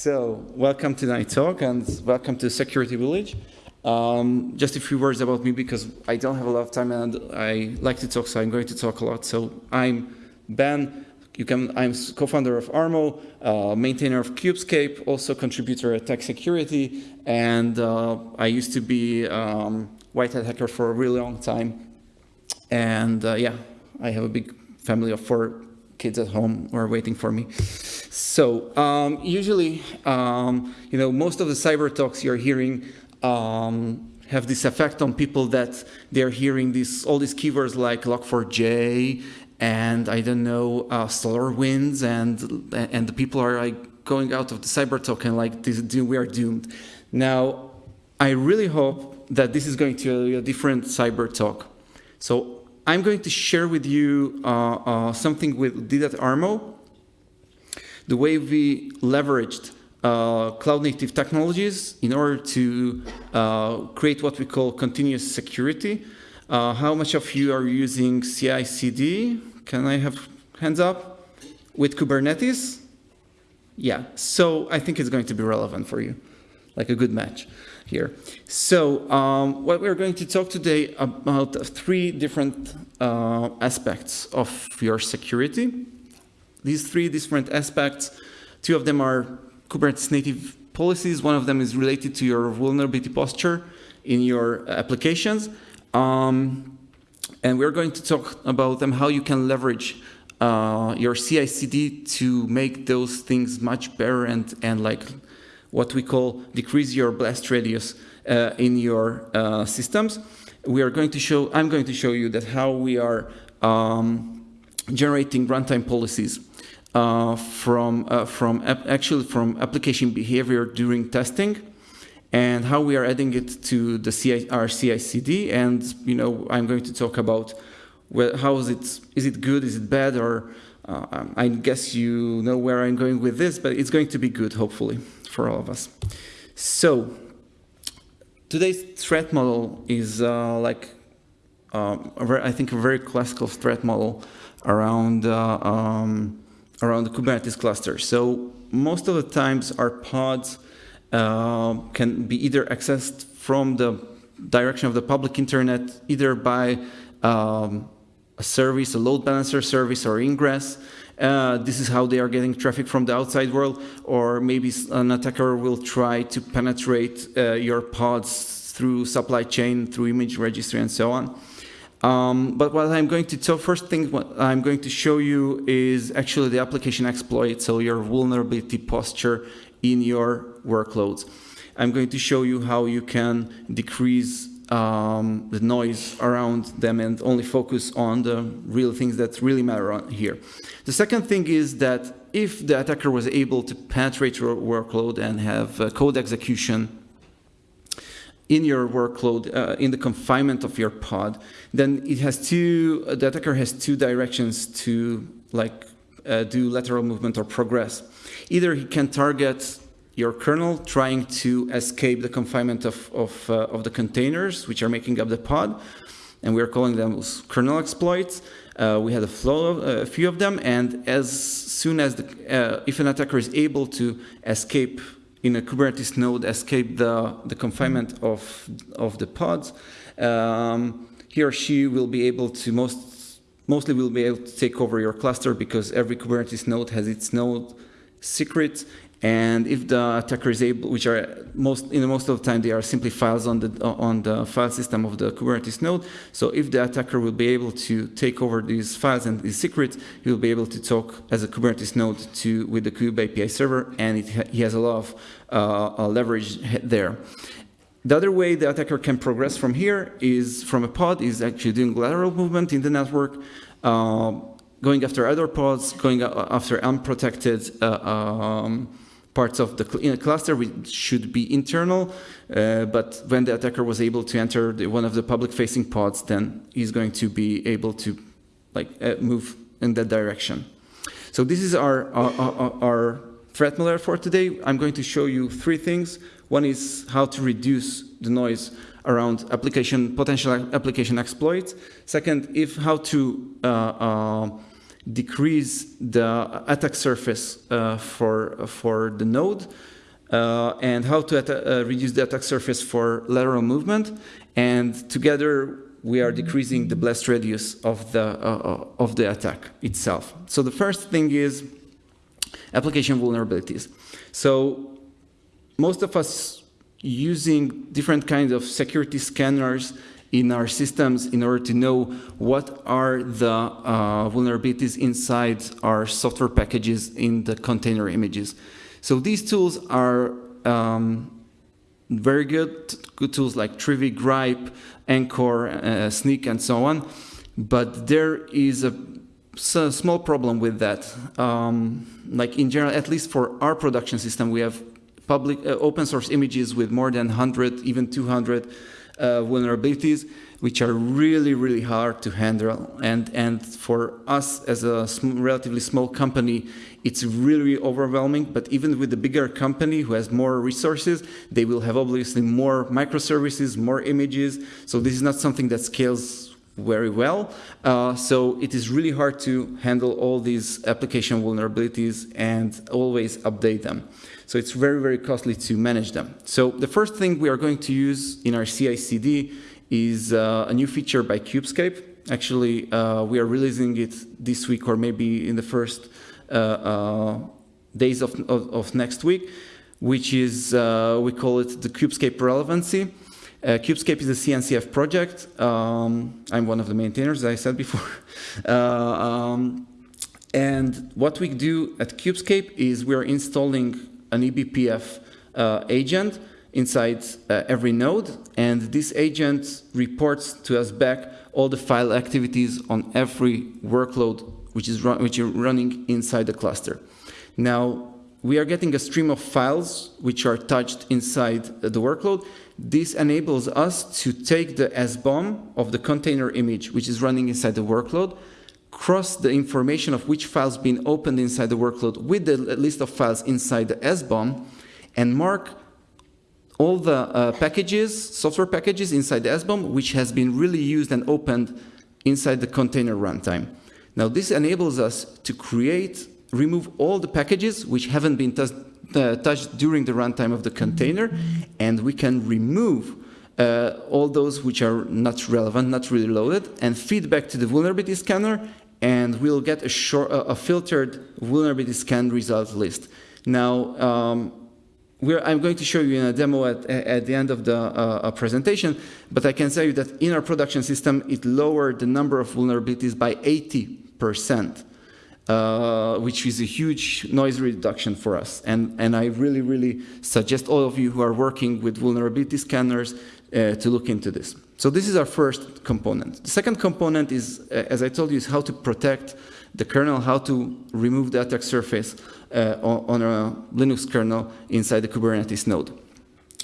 So, welcome to my talk and welcome to Security Village. Um, just a few words about me because I don't have a lot of time and I like to talk, so I'm going to talk a lot. So, I'm Ben. You can, I'm co-founder of Armo, uh, maintainer of Kubescape, also contributor at TAG Security, and uh, I used to be um, white hat hacker for a really long time. And uh, yeah, I have a big family of four kids at home are waiting for me. So um, usually, um, you know, most of the cyber talks you're hearing um, have this effect on people that they're hearing these all these keywords like Log4j and I don't know uh, SolarWinds and and the people are like going out of the cyber talk and like this, we are doomed. Now, I really hope that this is going to be a different cyber talk. So I'm going to share with you uh, uh, something we did Armo, the way we leveraged uh, cloud native technologies in order to uh, create what we call continuous security. Uh, how much of you are using CI/CD? Can I have hands up? With Kubernetes? Yeah, so I think it's going to be relevant for you, like a good match here. So um, what we're going to talk today about three different uh, aspects of your security. These three different aspects, two of them are Kubernetes native policies. One of them is related to your vulnerability posture in your applications. Um, and we're going to talk about them, how you can leverage uh, your CI/CD to make those things much better and, and like what we call decrease your blast radius uh, in your uh, systems. We are going to show, I'm going to show you that how we are um, generating runtime policies uh, from, uh, from actually from application behavior during testing and how we are adding it to the CI, our CI/CD. And you know, I'm going to talk about well, how is it? Is it good? Is it bad? Or uh, I guess you know where I'm going with this, but it's going to be good, hopefully, for all of us. So today's threat model is uh, like um, very, I think a very classical threat model around uh, um, around the Kubernetes cluster. So most of the times our pods uh, can be either accessed from the direction of the public internet, either by um, a service, a load balancer service or ingress. Uh, this is how they are getting traffic from the outside world, or maybe an attacker will try to penetrate uh, your pods through supply chain, through image registry, and so on. Um, but what I'm going to tell, first thing what I'm going to show you is actually the application exploit, so your vulnerability posture in your workloads. I'm going to show you how you can decrease um, the noise around them and only focus on the real things that really matter here. The second thing is that if the attacker was able to penetrate your workload and have uh, code execution in your workload, uh, in the confinement of your pod, then it has two, the attacker has two directions to like uh, do lateral movement or progress. Either he can target your kernel trying to escape the confinement of, of, uh, of the containers which are making up the pod, and we're calling them kernel exploits. Uh, we had a flow of uh, a few of them, and as soon as the, uh, if an attacker is able to escape in a Kubernetes node, escape the, the confinement of, of the pods, um, he or she will be able to most, mostly will be able to take over your cluster because every Kubernetes node has its node secret and if the attacker is able, which are most in most of the time they are simply files on the on the file system of the Kubernetes node. So if the attacker will be able to take over these files and these secrets, he will be able to talk as a Kubernetes node to with the Kube API server, and it, he has a lot of uh, leverage there. The other way the attacker can progress from here is from a pod is actually doing lateral movement in the network. Uh, going after other pods, going after unprotected uh, um, parts of the cl cluster which should be internal, uh, but when the attacker was able to enter the, one of the public-facing pods, then he's going to be able to like uh, move in that direction. So this is our, our, our, threat model for today. I'm going to show you three things. One is how to reduce the noise around application potential application exploits. Second, if how to uh, uh decrease the attack surface uh, for, for the node, uh, and how to uh, reduce the attack surface for lateral movement. And together, we are decreasing the blast radius of the, uh, of the attack itself. So the first thing is application vulnerabilities. So most of us using different kinds of security scanners in our systems in order to know what are the uh, vulnerabilities inside our software packages in the container images. So these tools are um, very good, good tools like Trivy, Grype, Anchore, uh, Snyk, and so on. But there is a, a small problem with that. Um, like in general, at least for our production system, we have public uh, open source images with more than 100, even 200 uh, vulnerabilities, which are really, really hard to handle. And, and for us as a sm relatively small company, it's really overwhelming, but even with the bigger company who has more resources, they will have obviously more microservices, more images. So this is not something that scales very well. Uh, so it is really hard to handle all these application vulnerabilities and always update them. So it's very, very costly to manage them. So the first thing we are going to use in our CI/CD is uh, a new feature by Kubescape. Actually, uh, we are releasing it this week or maybe in the first uh, uh, days of, of, of, next week, which is, uh, we call it the Kubescape relevancy. Uh, Kubescape is a CNCF project. Um, I'm one of the maintainers, as I said before. uh, um, and what we do at Kubescape is we're installing an eBPF uh, agent inside every node, and this agent reports to us back all the file activities on every workload which is, run, which is running inside the cluster. Now, we are getting a stream of files which are touched inside the workload. This enables us to take the SBOM of the container image, which is running inside the workload, cross the information of which files been opened inside the workload with the list of files inside the SBOM, and mark all the uh, packages, software packages inside the SBOM, which has been really used and opened inside the container runtime. Now this enables us to create, remove all the packages which haven't been uh, touched during the runtime of the container, and we can remove uh, all those which are not relevant, not really loaded, and feed back to the vulnerability scanner, and we'll get a, short, a filtered vulnerability scan result list. Now, um, I'm going to show you in a demo at, at the end of the uh, presentation, but I can tell you that in our production system, it lowered the number of vulnerabilities by 80%, uh, which is a huge noise reduction for us. And, and I really, really suggest all of you who are working with vulnerability scanners uh, to look into this. So this is our first component. The second component is, uh, as I told you, is how to protect the kernel, how to remove the attack surface uh, on a Linux kernel inside the Kubernetes node.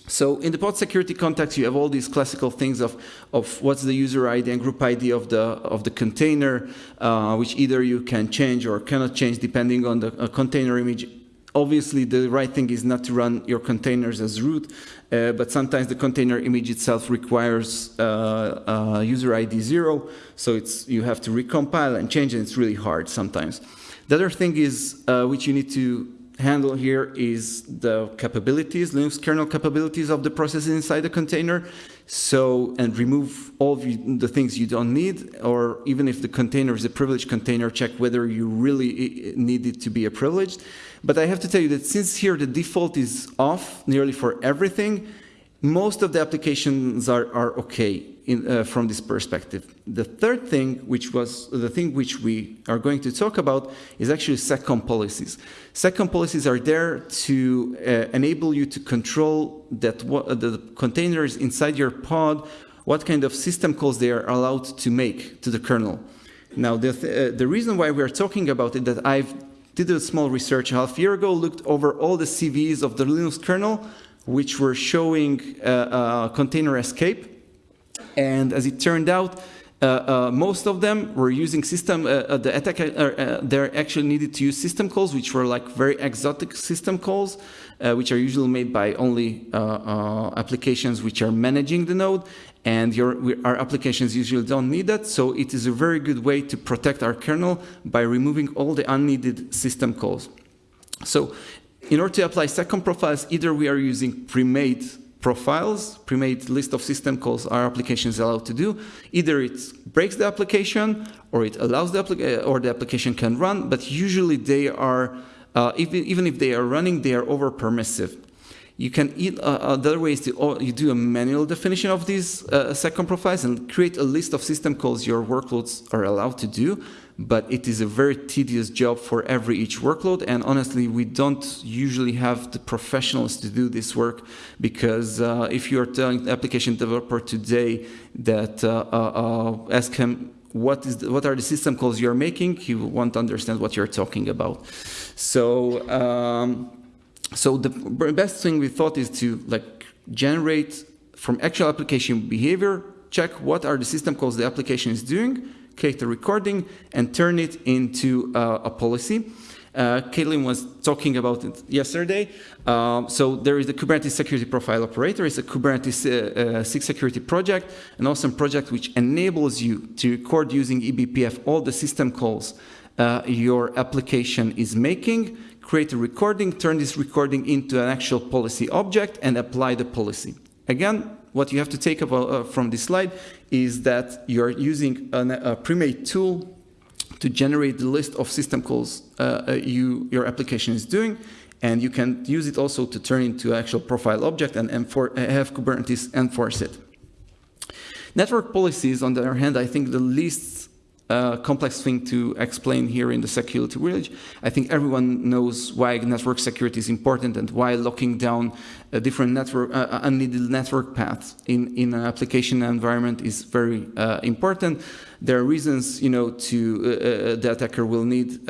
So in the pod security context, you have all these classical things of, of what's the user ID and group ID of the, of the container, uh, which either you can change or cannot change depending on the uh, container image. Obviously, the right thing is not to run your containers as root, uh, but sometimes the container image itself requires uh, uh, user ID zero, so it's, you have to recompile and change, and it's really hard sometimes. The other thing is, uh, which you need to handle here is the capabilities, Linux kernel capabilities of the processes inside the container. So, and remove all the things you don't need, or even if the container is a privileged container, check whether you really need it to be a privileged. But I have to tell you that since here the default is off nearly for everything, most of the applications are, are okay in, uh, from this perspective. The third thing, which was the thing which we are going to talk about, is actually seccomp policies. seccomp policies are there to uh, enable you to control that what, uh, the containers inside your pod, what kind of system calls they are allowed to make to the kernel. Now, the, th uh, the reason why we're talking about it, that I've did a small research a half year ago, looked over all the CVEs of the Linux kernel, which were showing uh, uh, container escape, and as it turned out, uh, uh most of them were using system, uh, uh, the attack, they actually needed to use system calls, which were like very exotic system calls, which are usually made by only applications which are managing the node and your, our applications usually don't need that. So it is a very good way to protect our kernel by removing all the unneeded system calls. So in order to apply seccomp profiles, either we are using pre-made profiles, pre-made list of system calls our application is allowed to do. Either it breaks the application or it allows the application or the application can run, but usually they are, uh, even, even if they are running, they are over permissive. You can eat, uh, other ways to oh, you do a manual definition of these uh, seccomp profiles and create a list of system calls your workloads are allowed to do, but it is a very tedious job for every each workload. And honestly, we don't usually have the professionals to do this work because uh, if you're telling the application developer today that uh, uh, uh, ask him what is the, what are the system calls you're making, he won't understand what you're talking about. So. Um, so the best thing we thought is to like generate from actual application behavior, check what are the system calls the application is doing, create a recording, and turn it into uh, a policy. Uh, Caitlin was talking about it yesterday. Um, so there is the Kubernetes security profile operator. It's a Kubernetes uh, uh, SIG security project, an awesome project which enables you to record using eBPF all the system calls uh, your application is making, create a recording, turn this recording into an actual policy object, and apply the policy. Again, what you have to take about, uh, from this slide is that you're using an, a pre-made tool to generate the list of system calls uh, uh you, your application is doing, and you can use it also to turn into actual profile object and have Kubernetes enforce it. Network policies, on the other hand, I think the least uh, complex thing to explain here in the security village. I think everyone knows why network security is important and why locking down a different network, uh, uh unneeded network paths in, in an application environment is very uh, important. There are reasons, you know, to uh, uh, the attacker will need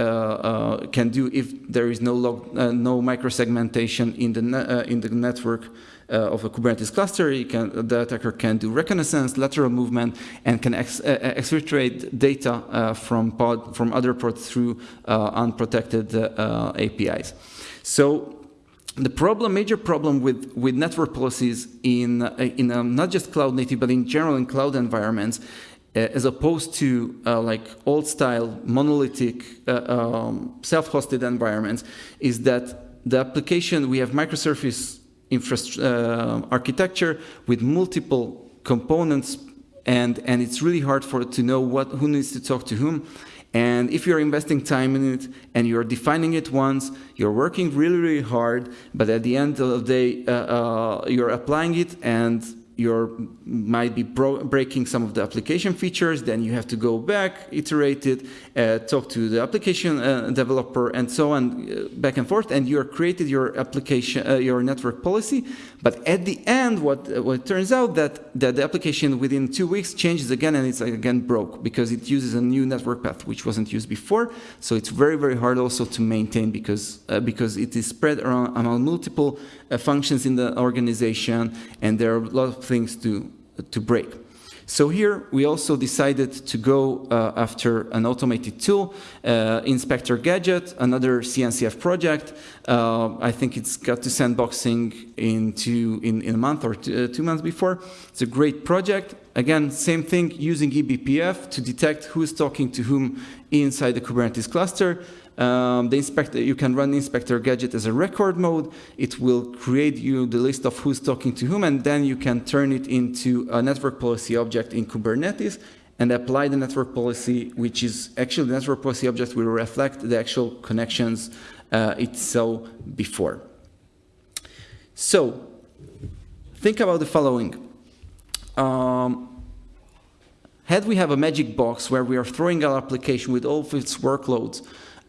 can do if there is no log, no microsegmentation in the in the network of a Kubernetes cluster, can, the attacker can do reconnaissance, lateral movement, and can ex uh, exfiltrate data uh, from pod from other pods through unprotected APIs. So the problem, major problem with, with network policies in, in um, not just cloud native, but in general in cloud environments, uh, as opposed to uh, like old style monolithic uh, um, self-hosted environments, is that the application, we have microservice uh, architecture with multiple components and, and it's really hard for to know what, who needs to talk to whom. And if you're investing time in it and you're defining it once, you're working really, really hard, but at the end of the day, uh, uh, you're applying it and you're might be breaking some of the application features, then you have to go back, iterate it, talk to the application uh, developer, and so on, uh, back and forth, and you created your application, uh, your network policy. But at the end, what what turns out that that the application within two weeks changes again, and it's again broke because it uses a new network path which wasn't used before. So it's very very hard also to maintain because uh, because it is spread around among multiple uh, functions in the organization, and there are a lot of things to, to break. So here we also decided to go uh, after an automated tool, uh, Inspector Gadget, another CNCF project. Uh, I think it's got to sandboxing in, two, in, in a month or two, uh, two, months before. It's a great project. Again, same thing, using eBPF to detect who's talking to whom inside the Kubernetes cluster. Um, the inspector, you can run inspector gadget as a record mode. It will create you the list of who's talking to whom, and then you can turn it into a network policy object in Kubernetes and apply the network policy, which is actually the network policy object will reflect the actual connections uh, it saw before. So think about the following. Um, had we have a magic box where we are throwing our application with all of its workloads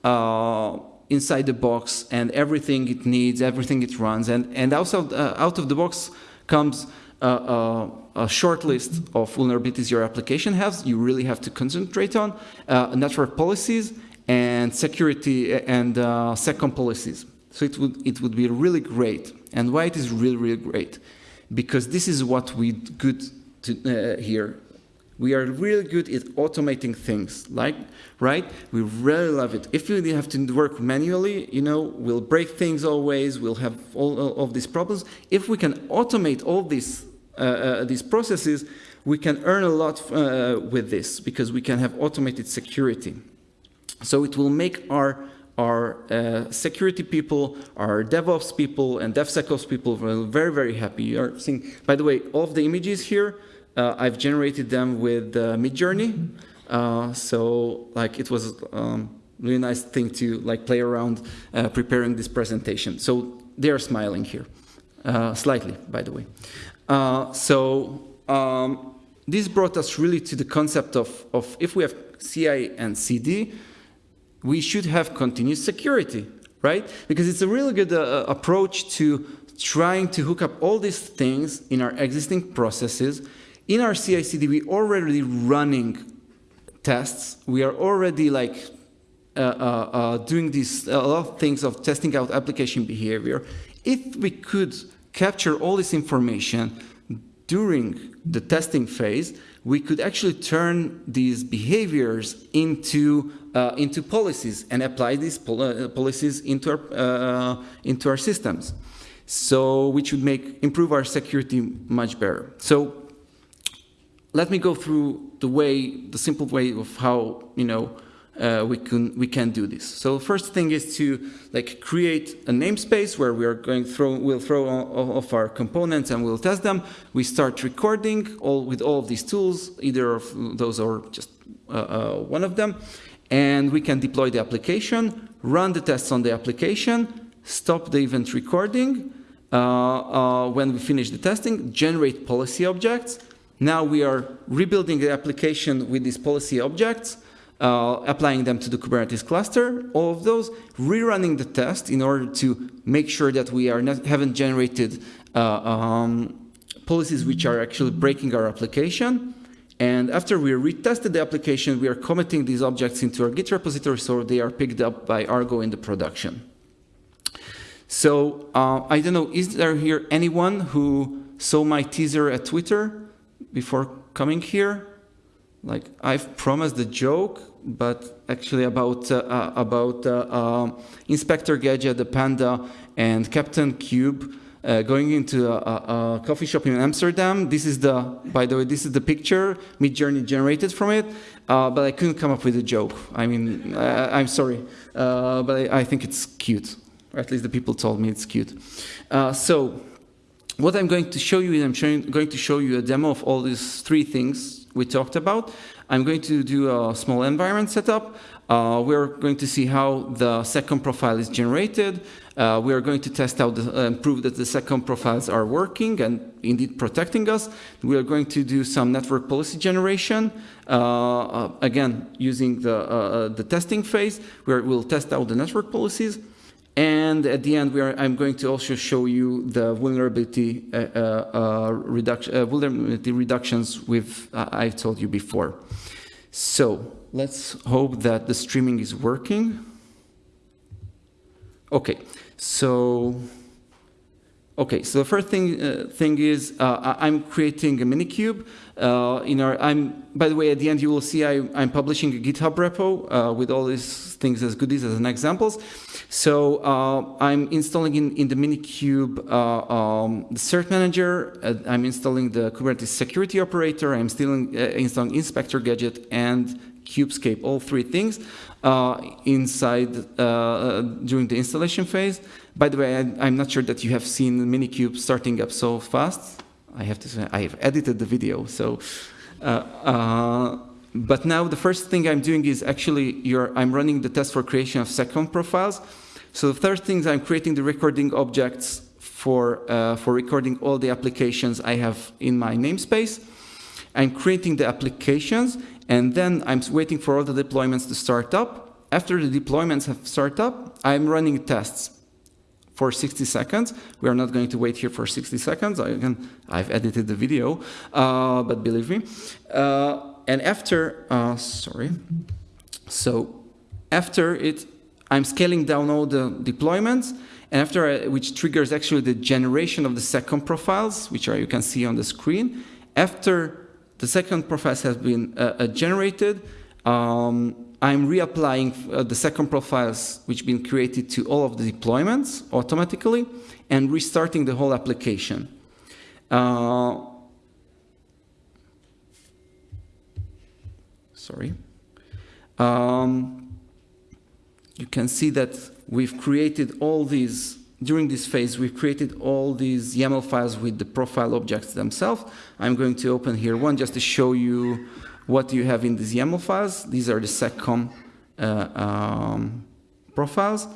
uh, inside the box and everything it needs, everything it runs. And, and also, uh, out of the box comes a short list of vulnerabilities your application has. You really have to concentrate on uh, network policies and security and uh, seccomp policies. So it would, it would be really great. And why it is really, really great? Because this is what we good to, here We are really good at automating things, like, right? We really love it. If we have to work manually, you know, we'll break things always, we'll have all, all of these problems. If we can automate all these, uh, uh, these processes, we can earn a lot uh, with this because we can have automated security. So it will make our our uh, security people, our DevOps people, and DevSecOps people very, very happy. You are seeing, by the way, all of the images here uh, I've generated them with uh, Midjourney. Uh, so like it was um, really nice thing to like play around uh, preparing this presentation. So they are smiling here, uh, slightly, by the way. Uh, so um, this brought us really to the concept of, of if we have CI and CD, we should have continuous security, right? Because it's a really good approach to trying to hook up all these things in our existing processes in our CI/CD, we're already running tests. We are already like uh, uh, uh, doing these a lot of things of testing out application behavior. If we could capture all this information during the testing phase, we could actually turn these behaviors into uh, into policies and apply these pol uh, policies into our uh, into our systems. So, which would make improve our security much better. So let me go through the way, the simple way of how, you know, uh, we can we can do this. So first thing is to like create a namespace where we are going throw we'll throw all of our components and we'll test them. We start recording all with all of these tools, either of those or just uh, uh, one of them, and we can deploy the application, run the tests on the application, stop the event recording. Uh, uh, when we finish the testing, generate policy objects, now we are rebuilding the application with these policy objects, uh, applying them to the Kubernetes cluster, all of those, rerunning the test in order to make sure that we are not, haven't generated uh, um, policies which are actually breaking our application. And after we retested the application, we are committing these objects into our Git repository so they are picked up by Argo in the production. So uh, I don't know, is there here anyone who saw my teaser at Twitter? Before coming here. Like I've promised a joke, but actually about uh, uh, about uh, um, Inspector Gadget, the Panda, and Captain Kube uh, going into a, a, a, coffee shop in Amsterdam. This is the, by the way, this is the picture Midjourney generated from it, uh, but I couldn't come up with a joke. I mean, uh, I'm sorry, but I, I, think it's cute. Or at least the people told me it's cute. so what I'm going to show you is I'm showing, going to show you a demo of all these three things we talked about. I'm going to do a small environment setup. Uh, we're going to see how the seccomp profile is generated. Uh, we are going to test out uh, and prove that the seccomp profiles are working and indeed protecting us. We are going to do some network policy generation, uh, uh, again, using the, uh, the testing phase, where we'll test out the network policies. And at the end, are, I'm going to also show you the vulnerability, uh, uh, reduction, uh, vulnerability reductions with uh, I've told you before. So let's hope that the streaming is working. Okay, so Okay, so the first thing uh, thing is uh, I'm creating a minikube. Uh, in our, I'm by the way, at the end you will see I, am publishing a GitHub repo uh, with all these things as goodies as an examples. So uh, I'm installing in, in the minikube uh, um, the cert manager. I'm installing the Kubernetes security operator. I'm installing, installing inspector gadget and Kubescape, all three things inside during the installation phase. By the way, I, am not sure that you have seen Minikube starting up so fast. I have to say, I have edited the video, so. Uh, uh, but now the first thing I'm doing is actually I'm running the test for creation of seccomp profiles. So the third thing is I'm creating the recording objects for, uh, for recording all the applications I have in my namespace. I'm creating the applications, and then I'm waiting for all the deployments to start up. After the deployments have started up, I'm running tests for 60 seconds. We are not going to wait here for 60 seconds. Again, I've edited the video, uh, but believe me. Uh, and after, uh, sorry, so after it, I'm scaling down all the deployments, and after, I, which triggers actually the generation of the seccomp profiles, which are you can see on the screen. After the seccomp profile has been uh, uh, generated. Um, I'm reapplying uh, the seccomp profiles which have been created to all of the deployments automatically and restarting the whole application. Uh, sorry. Um, you can see that we've created all these, during this phase, we've created all these YAML files with the profile objects themselves. I'm going to open here one just to show you what do you have in these YAML files. These are the seccomp uh, um, profiles.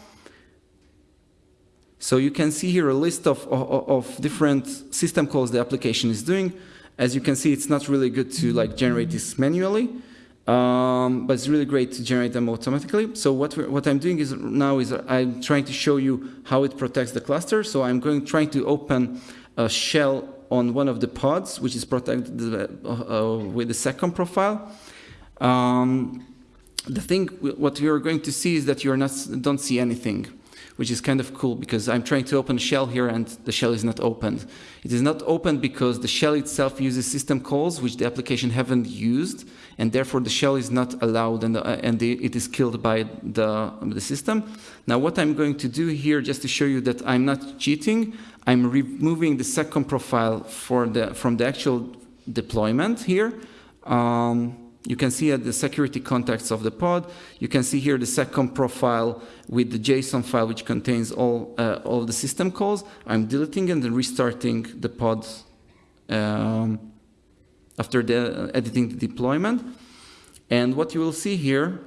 So you can see here a list of, of, of, different system calls the application is doing. As you can see, it's not really good to like generate this manually, um, but it's really great to generate them automatically. So what, what I'm doing is now is I'm trying to show you how it protects the cluster. So I'm going trying to open a shell on one of the pods, which is protected uh, uh, with the seccomp profile. Um, the thing, what you're going to see is that you're not, don't see anything which is kind of cool because I'm trying to open a shell here and the shell is not opened. It is not opened because the shell itself uses system calls which the application haven't used and therefore the shell is not allowed and, uh, and the, it is killed by the, the system. Now what I'm going to do here just to show you that I'm not cheating, I'm removing the seccomp profile for the, from the actual deployment here. Um, you can see at the security context of the pod. You can see here the seccomp profile with the JSON file which contains all, uh, all the system calls. I'm deleting and then restarting the pod um, after the, uh, editing the deployment. And what you will see here,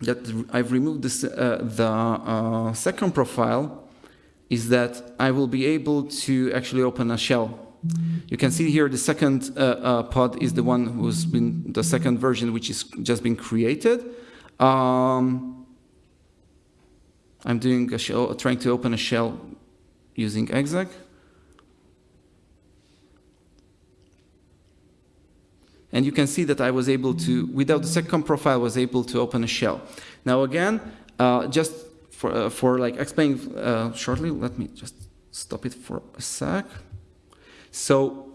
that I've removed this, uh, the uh, seccomp profile, is that I will be able to actually open a shell you can see here the second uh, uh, pod is the one who's been the second version which is just been created. Um, I'm doing a shell, trying to open a shell using exec. And you can see that I was able to, without the seccomp profile, was able to open a shell. Now again, uh, just for, uh, for like explaining uh, shortly, let me just stop it for a sec. So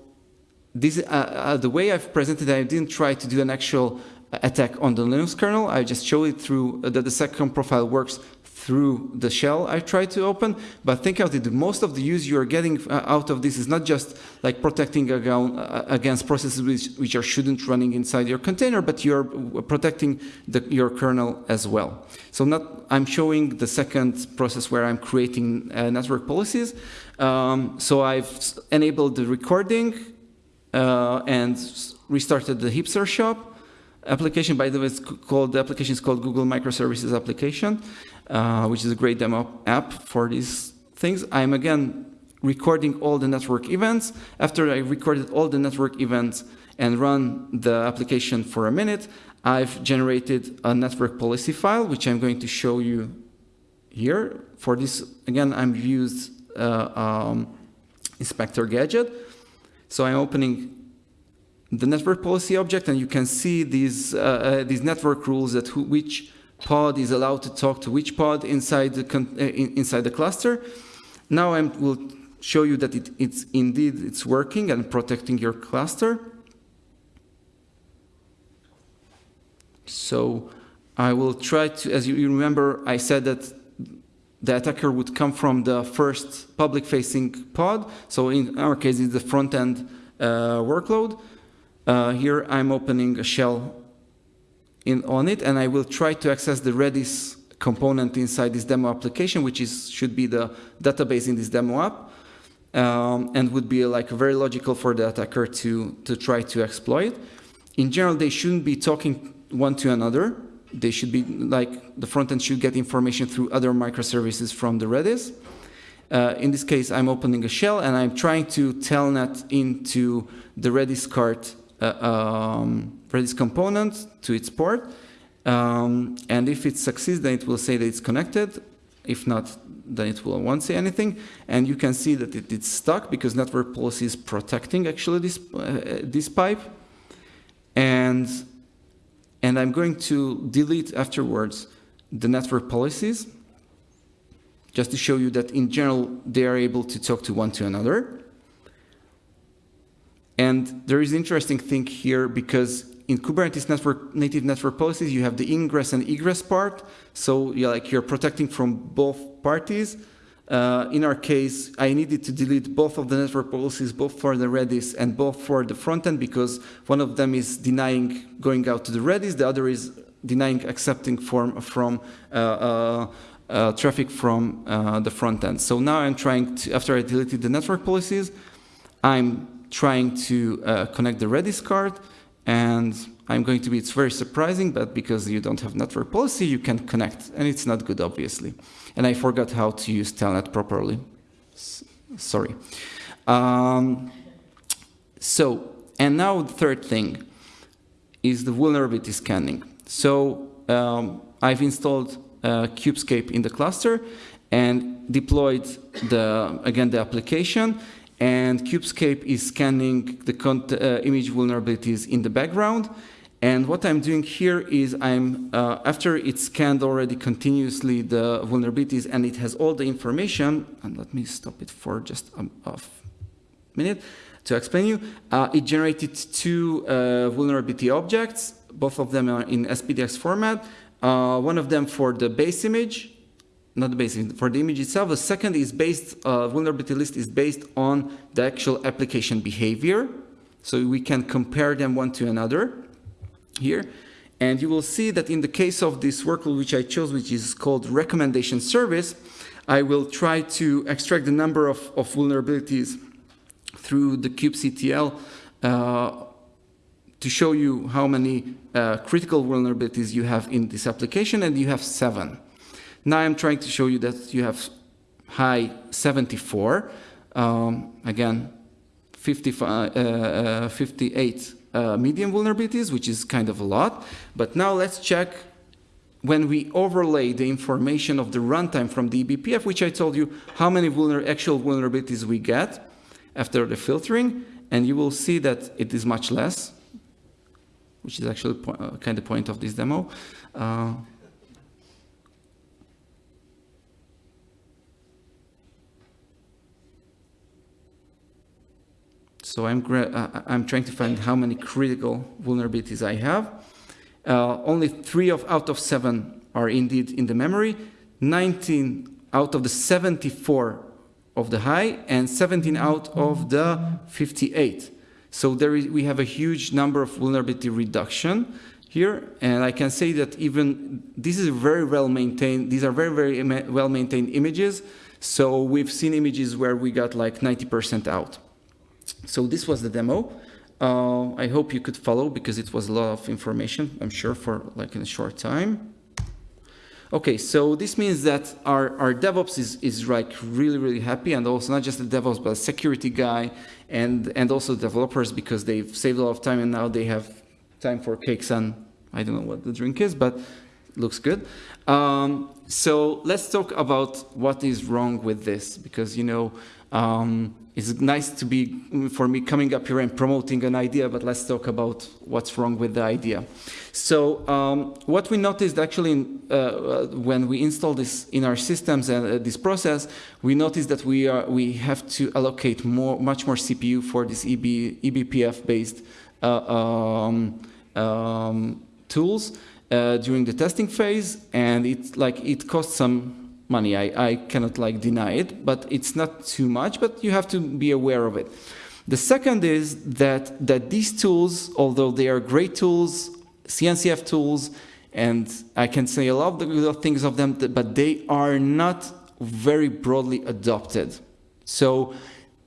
this, uh, uh, the way I've presented I didn't try to do an actual attack on the Linux kernel. I just show it through uh, that the seccomp profile works through the shell I tried to open. But think of it, most of the use you're getting uh, out of this is not just like protecting uh, against processes which, which are shouldn't running inside your container, but you're protecting the, your kernel as well. So not, I'm showing the second process where I'm creating uh, network policies. Um, so I've enabled the recording uh, and restarted the Hipster shop application. By the way, it's called, the application is called Google Microservices application. Uh, which is a great demo app for these things. I'm again recording all the network events. After I recorded all the network events and run the application for a minute, I've generated a network policy file, which I'm going to show you here. For this, again, I'm used uh, um, inspector gadget. So I'm opening the network policy object, and you can see these uh, uh, these network rules that who, which pod is allowed to talk to which pod inside the, uh, inside the cluster. Now I will show you that it, it's indeed it's working and protecting your cluster. So I will try to, as you remember, I said that the attacker would come from the first public-facing pod. So in our case, it's the front-end uh, workload. Uh, here I'm opening a shell in, on it, and I will try to access the Redis component inside this demo application, which is should be the database in this demo app, um, and would be like very logical for the attacker to, to try to exploit. In general, they shouldn't be talking one to another. They should be like the front end should get information through other microservices from the Redis. Uh, in this case, I'm opening a shell and I'm trying to telnet into the Redis cart uh, um, Redis component to its port. Um, and if it succeeds, then it will say that it's connected. If not, then it will won't say anything. And you can see that it, it's stuck because network policy is protecting actually this, uh, this pipe. And, and I'm going to delete afterwards the network policies just to show you that in general, they are able to talk to one to another. And there is an interesting thing here because in Kubernetes network, native network policies, you have the ingress and egress part. So you're like you're protecting from both parties. Uh, in our case, I needed to delete both of the network policies, both for the Redis and both for the frontend, because one of them is denying going out to the Redis, the other is denying accepting form from uh, uh, uh traffic from uh, the front end. So now I'm trying to, after I deleted the network policies, I'm trying to uh, connect the Redis cart, and I'm going to be, it's very surprising, but because you don't have network policy, you can connect, and it's not good, obviously. And I forgot how to use Telnet properly. S sorry. Um, so, and now the third thing is the vulnerability scanning. So um, I've installed uh, Kubescape in the cluster and deployed the, again, the application and Kubescape is scanning the uh, image vulnerabilities in the background. And what I'm doing here is I'm, uh, after it scanned already continuously the vulnerabilities and it has all the information, and let me stop it for just a, a minute to explain you, uh, it generated two uh, vulnerability objects, both of them are in SPDX format, uh, one of them for the base image, not the base for the image itself, the second is based, uh, vulnerability list is based on the actual application behavior, so we can compare them one to another here. And you will see that in the case of this workload which I chose, which is called recommendation service, I will try to extract the number of, of vulnerabilities through the kubectl uh, to show you how many uh, critical vulnerabilities you have in this application, and you have seven. Now I'm trying to show you that you have high 74, um, again, 55, uh, uh 58 uh, medium vulnerabilities, which is kind of a lot. But now let's check when we overlay the information of the runtime from the eBPF, which I told you how many vulner actual vulnerabilities we get after the filtering, and you will see that it is much less, which is actually uh, kind of point of this demo. So I'm, uh, I'm trying to find how many critical vulnerabilities I have. Uh, only three of, out of seven are indeed in the memory, 19 out of the 74 of the high, and 17 out of the 58. So there is, we have a huge number of vulnerability reduction here, and I can say that even this is very well maintained, these are very, very well maintained images, so we've seen images where we got like 90% out. So this was the demo. Uh, I hope you could follow because it was a lot of information, I'm sure, for like in a short time. Okay, so this means that our, our DevOps is, is like really, really happy and also not just the DevOps, but a security guy and, and also developers because they've saved a lot of time and now they have time for cakes and I don't know what the drink is, but looks good. Um, so let's talk about what is wrong with this because, you know, um, it's nice to be, for me, coming up here and promoting an idea, but let's talk about what's wrong with the idea. So um, what we noticed actually uh, uh, when we install this in our systems and uh, this process, we noticed that we are we have to allocate more, much more CPU for this EB, eBPF-based uh, um, um, tools uh, during the testing phase, and it's like it costs some money. I, I cannot like deny it, but it's not too much, but you have to be aware of it. The second is that, that these tools, although they are great tools, CNCF tools, and I can say a lot of the good things of them, but they are not very broadly adopted. So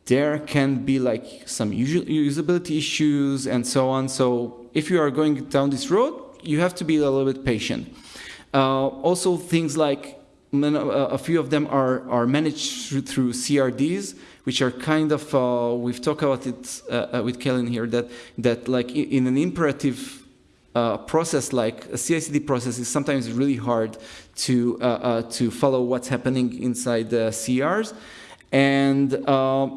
there can be like some usability issues and so on. So if you are going down this road, you have to be a little bit patient. Uh, also things like a few of them are, are managed through, CRDs, which are kind of, uh, we've talked about it uh, uh with Kellen here, that, that like in an imperative uh, process like a CI/CD process is sometimes really hard to, uh, uh, to follow what's happening inside the CRs. And,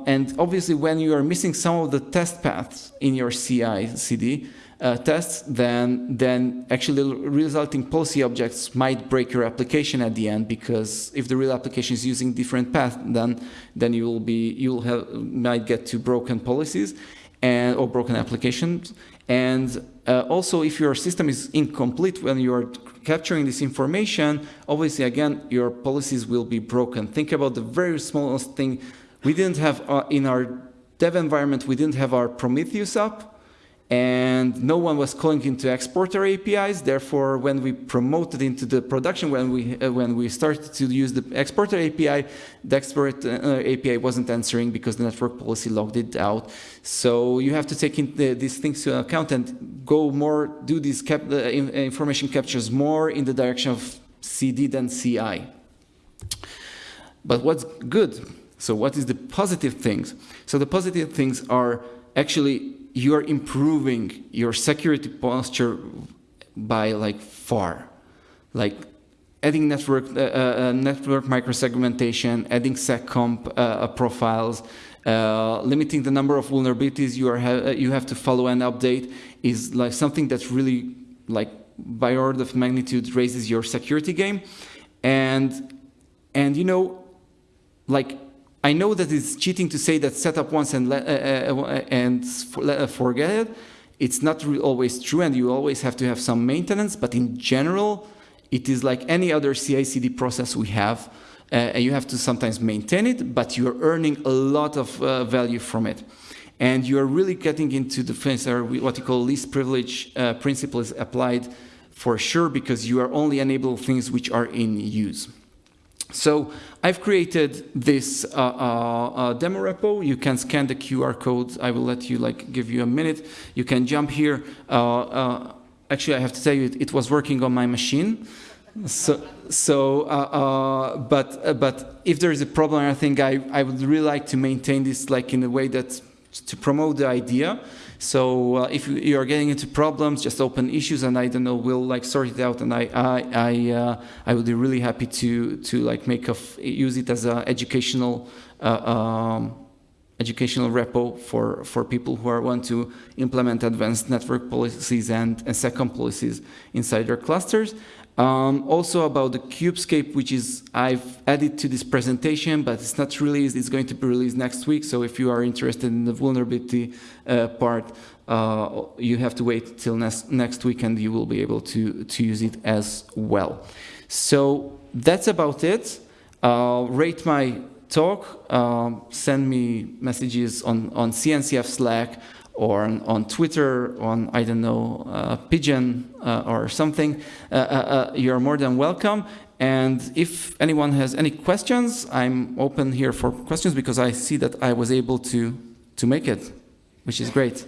and obviously when you are missing some of the test paths in your CI/CD, uh, tests, then, then actually resulting policy objects might break your application at the end because if the real application is using different path, then, then you will be, you'll have, might get to broken policies. and or broken applications. And uh, also, if your system is incomplete when you are capturing this information, obviously, again, your policies will be broken. Think about the very smallest thing. We didn't have, uh, in our dev environment, we didn't have our Prometheus up and no one was calling into exporter APIs. Therefore, when we promoted into the production, when we uh, when we started to use the exporter API, the exporter uh, API wasn't answering because the network policy logged it out. So you have to take the, these things to account and go more, do these cap, uh, information captures more in the direction of CD than CI. But what's good? So what is the positive things? So the positive things are actually you're improving your security posture by like far. Like adding network, uh, uh, network microsegmentation, adding seccomp uh, uh profiles, uh, limiting the number of vulnerabilities you, are ha uh, you have to follow and update is like something that's really like by order of magnitude raises your security game. And, and you know, like I know that it's cheating to say that set up once and, uh, uh, and uh, forget it. It's not always true, and you always have to have some maintenance. But in general, it is like any other CI/CD process we have. Uh, and you have to sometimes maintain it, but you're earning a lot of uh, value from it. And you're really getting into the things that are what you call least privilege uh, principle is applied for sure because you are only enable things which are in use. So I've created this uh, uh, uh, demo repo. You can scan the QR code. I will let you like give you a minute. You can jump here. Uh, uh, actually, I have to tell you, it, it, was working on my machine. So, so uh, but but if there is a problem, I think I I would really like to maintain this like in a way that to promote the idea. So uh, if you are getting into problems, just open issues, and I don't know, we'll like sort it out. And I I I, uh, I would be really happy to to like make a use it as an educational. Uh, um, educational repo for, for people who are want to implement advanced network policies and, and SecComp policies inside their clusters. Um, also about the Kubescape, which is I've added to this presentation, but it's not released. It's going to be released next week. So if you are interested in the vulnerability uh, part, uh, you have to wait till next next week, and you will be able to to use it as well. So that's about it. Uh, rate my talk. Um, send me messages on on CNCF Slack or on, on, Twitter, on, I don't know, uh, Pidgin uh, or something, uh, uh, uh, you're more than welcome. And if anyone has any questions, I'm open here for questions because I see that I was able to, to make it, which is great.